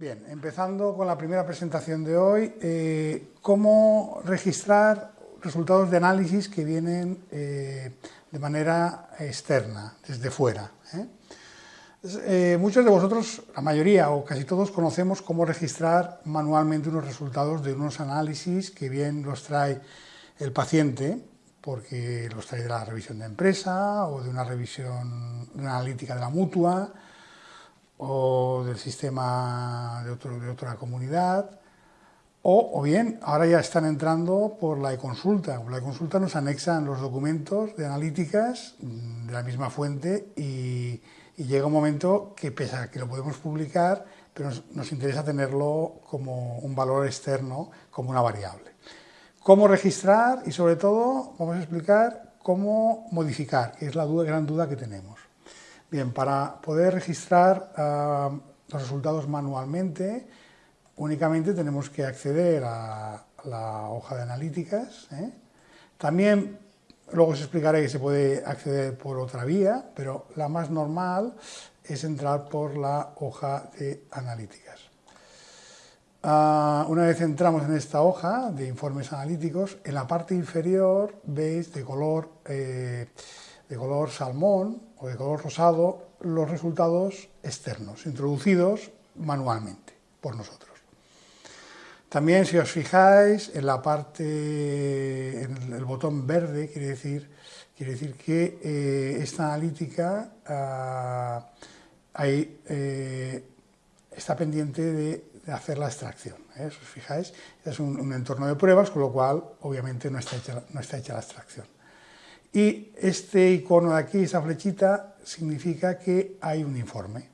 Bien, empezando con la primera presentación de hoy, eh, cómo registrar resultados de análisis que vienen eh, de manera externa, desde fuera. ¿eh? muchos de vosotros, la mayoría o casi todos, conocemos cómo registrar manualmente unos resultados de unos análisis que bien los trae el paciente, porque los trae de la revisión de empresa o de una revisión analítica de la mutua, o del sistema de, otro, de otra comunidad, o, o, bien ahora ya están entrando por la e-consulta. La e-consulta nos anexan los documentos de analíticas mm, de la misma fuente y, llega un momento que pese a que lo podemos publicar, pero nos, interesa tenerlo como un valor externo, como una variable. Cómo registrar y sobre todo vamos a explicar cómo modificar, que es la gran duda que tenemos. Bien, para poder registrar uh, los resultados manualmente, únicamente tenemos que acceder a la hoja de analíticas. ¿eh? También, luego os explicaré que se puede acceder por otra vía, pero la más normal es entrar por la hoja de analíticas. Uh, una vez entramos en esta hoja de informes analíticos, en la parte inferior veis de color, eh, de color salmón o de color rosado los resultados externos, introducidos manualmente por nosotros. También, si os fijáis, en la parte, en el botón verde, quiere decir, quiere decir que eh, esta analítica ahí, eh, está pendiente de, de, hacer la extracción. ¿eh? Si os fijáis, es un, un, entorno de pruebas, con lo cual, obviamente, no está hecha, no está hecha la extracción. Y este icono de aquí, esa flechita, significa que hay un informe.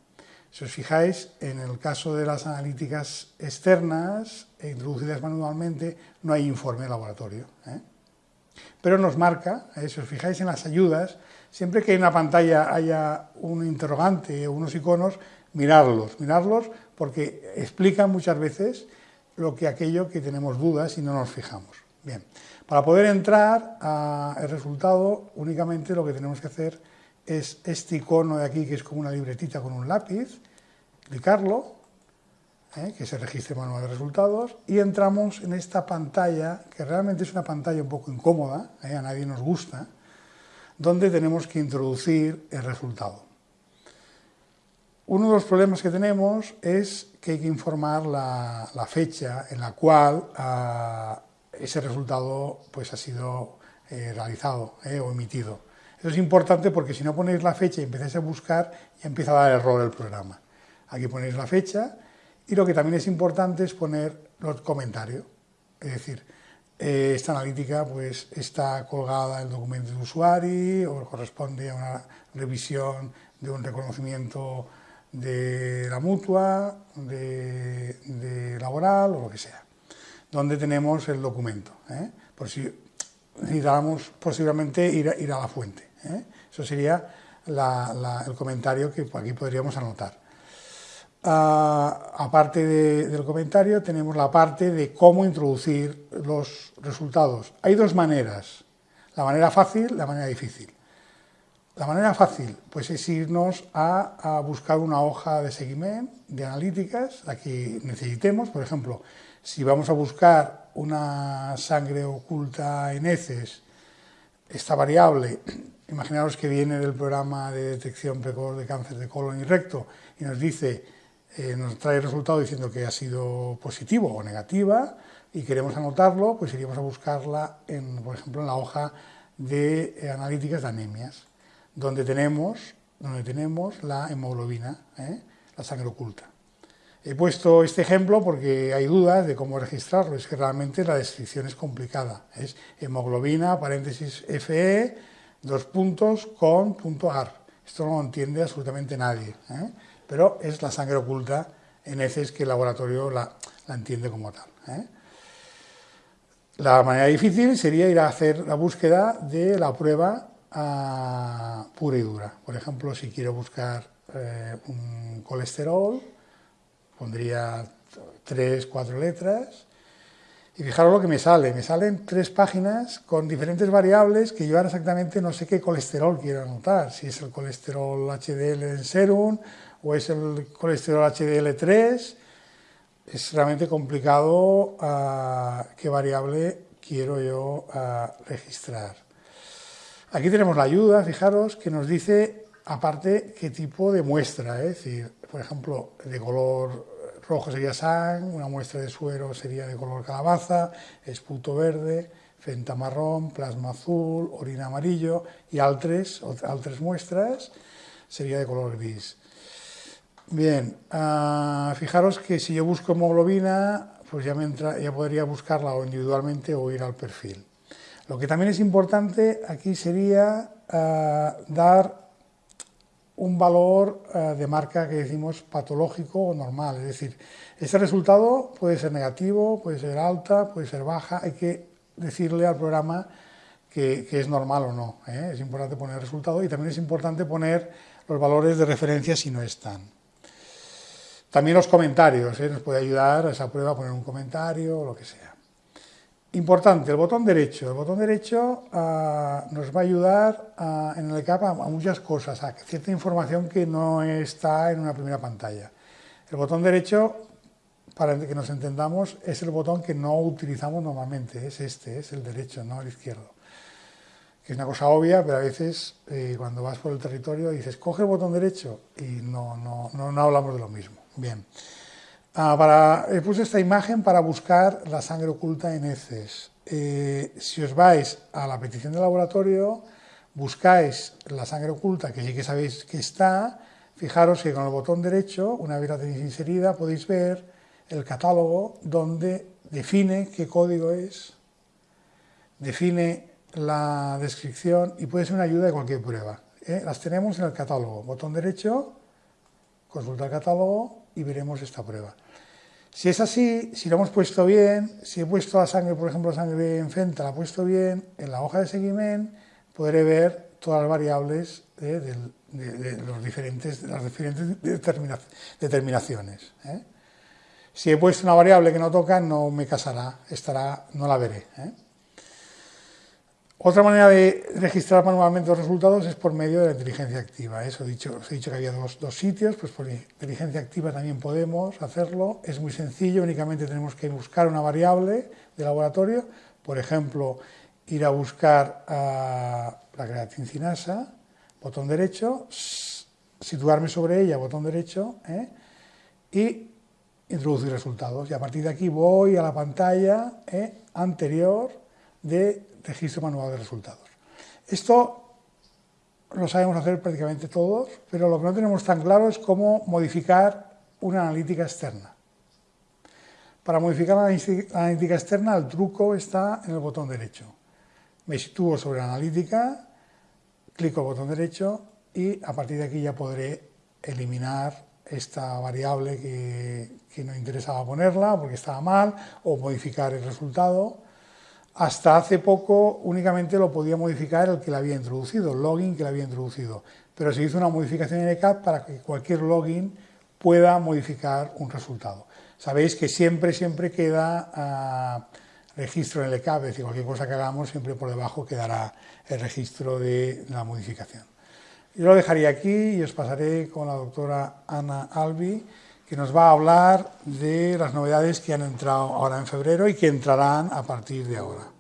Si os fijáis, en el caso de las analíticas externas, introducidas manualmente, no hay informe de laboratorio. ¿eh? Pero nos marca, ¿eh? si os fijáis en las ayudas, siempre que en una pantalla haya un interrogante o unos iconos, mirarlos, mirarlos porque explican muchas veces lo que aquello que tenemos dudas y no nos fijamos. Bien, para poder entrar al resultado, únicamente lo que tenemos que hacer es este icono de aquí, que es como una libretita con un lápiz, clicarlo, ¿eh? que se registre manual de resultados, y entramos en esta pantalla, que realmente es una pantalla un poco incómoda, ¿eh? a nadie nos gusta, donde tenemos que introducir el resultado. Uno de los problemas que tenemos es que hay que informar la, fecha en la cual uh, ese resultado pues, ha sido eh, realizado eh, o emitido. Eso es importante porque si no ponéis la fecha y empezáis a buscar, ya empieza a dar error el programa. Aquí ponéis la fecha y lo que también es importante es poner los comentarios. Es decir, eh, esta analítica pues, está colgada en el documento de usuario o corresponde a una revisión de un reconocimiento de la mutua, de, de laboral o lo que sea donde tenemos el documento, ¿eh? por si necesitáramos posiblemente ir a, ir a la fuente. ¿eh? Eso sería el comentario que aquí podríamos anotar. Uh, aparte de, del comentario, tenemos la parte de cómo introducir los resultados. Hay dos maneras, la manera fácil la manera difícil. La manera fácil pues, es irnos a, a buscar una hoja de seguimiento, de analíticas, la que necesitemos, por ejemplo, si vamos a buscar una sangre oculta en heces, esta variable, imaginaros que viene del programa de detección precoz de cáncer de colon y recto y nos dice, eh, nos trae el resultado diciendo que ha sido positivo o negativa y queremos anotarlo, pues iríamos a buscarla, en, por ejemplo, en la hoja de eh, analíticas de anemias, donde tenemos, donde tenemos la hemoglobina, ¿eh? la sangre oculta. He puesto este ejemplo porque hay dudas de cómo registrarlo, es que realmente la descripción es complicada. Es hemoglobina, paréntesis FE, dos puntos, con punto AR. Esto no lo entiende absolutamente nadie, ¿eh? pero es la sangre oculta en heces que el laboratorio la, la entiende como tal. ¿eh? La manera difícil sería ir a hacer la búsqueda de la prueba uh, pura y dura. Por ejemplo, si quiero buscar eh, un colesterol, pondría tres, cuatro letras, y fijaros lo que me sale, me salen tres páginas con diferentes variables que yo ahora exactamente no sé qué colesterol quiero anotar, si es el colesterol HDL en serum o es el colesterol HDL3, es realmente complicado uh, qué variable quiero yo uh, registrar. Aquí tenemos la ayuda, fijaros, que nos dice, aparte, qué tipo de muestra, es decir, por ejemplo, de color rojo sería sang, una muestra de suero sería de color calabaza, esputo verde, fenta marrón, plasma azul, orina amarillo y altres, altres muestras sería de color gris. Bien, uh, fijaros que si yo busco hemoglobina, pues ya, me entra, ya podría buscarla o individualmente o ir al perfil. Lo que también es importante aquí sería uh, dar un valor uh, de marca que decimos patológico o normal, es decir, este resultado puede ser negativo, puede ser alta, puede ser baja, hay que decirle al programa que, que es normal o no, ¿eh? es importante poner el resultado y también es importante poner los valores de referencia si no están. También los comentarios, ¿eh? nos puede ayudar a esa prueba a poner un comentario o lo que sea. Importante, el botón derecho. El botón derecho uh, nos va a ayudar en el ECAP a, a, muchas cosas, a cierta información que no está en una primera pantalla. El botón derecho, para que nos entendamos, es el botón que no utilizamos normalmente, es este, es el derecho, no el izquierdo. Que es una cosa obvia, pero a veces eh, cuando vas por el territorio dices, coge el botón derecho y no, no, no, no hablamos de lo mismo. Bien. Ah, para, he puesto esta imagen para buscar la sangre oculta en heces. Eh, si os vais a la petición del laboratorio, buscáis la sangre oculta, que sí que sabéis que está, fijaros que con el botón derecho, una vez la tenéis inserida, podéis ver el catálogo donde define qué código es, define la descripción y puede ser una ayuda de cualquier prueba. ¿eh? Las tenemos en el catálogo. Botón derecho, consulta el catálogo y veremos esta prueba. Si es así, si lo hemos puesto bien, si he puesto la sangre, por ejemplo, la sangre en Fenta, la he puesto bien, en la hoja de seguimiento podré ver todas las variables de, los diferentes, las diferentes determina, determinaciones. ¿eh? Si he puesto una variable que no toca, no me casará, estará, no la veré. ¿eh? Otra manera de registrar manualmente los resultados es por medio de la inteligencia activa. Eso dicho, os he dicho que había dos, dos, sitios, pues por inteligencia activa también podemos hacerlo. Es muy sencillo, únicamente tenemos que buscar una variable de laboratorio, por ejemplo, ir a buscar a la creatincinasa, botón derecho, situarme sobre ella, botón derecho, ¿eh? y introducir resultados. Y a partir de aquí voy a la pantalla ¿eh? anterior de registro manual de resultados. Esto lo sabemos hacer prácticamente todos, pero lo que no tenemos tan claro es cómo modificar una analítica externa. Para modificar la analítica externa, el truco está en el botón derecho. Me sitúo sobre la analítica, clico el botón derecho y a partir de aquí ya podré eliminar esta variable que, que no interesaba ponerla porque estaba mal o modificar el resultado hasta hace poco únicamente lo podía modificar el que la había introducido, el login que la había introducido. Pero se hizo una modificación en ECAP para que cualquier login pueda modificar un resultado. Sabéis que siempre, siempre queda uh, registro en el ECAP, es decir, cualquier cosa que hagamos siempre por debajo quedará el registro de la modificación. Yo lo dejaría aquí y os pasaré con la doctora Ana Albi, que nos va a hablar de las novedades que han entrado ahora en febrero y que entrarán a partir de ahora.